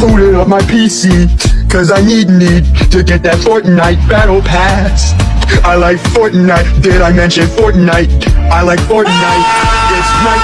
booted up my PC Cause I need need to get that Fortnite battle pass I like Fortnite, did I mention Fortnite? I like Fortnite,